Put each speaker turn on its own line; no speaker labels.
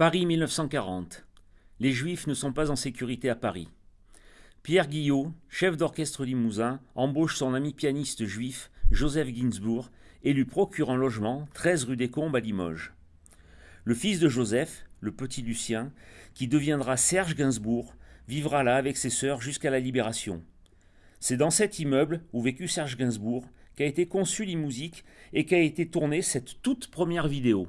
Paris 1940. Les Juifs ne sont pas en sécurité à Paris. Pierre Guillot, chef d'orchestre limousin, embauche son ami pianiste juif, Joseph Gainsbourg, et lui procure un logement, 13 rue des Combes à Limoges. Le fils de Joseph, le petit Lucien, qui deviendra Serge Gainsbourg, vivra là avec ses sœurs jusqu'à la Libération. C'est dans cet immeuble où vécut Serge Gainsbourg qu'a été conçue l'e-musique et qu'a été tournée cette toute première vidéo.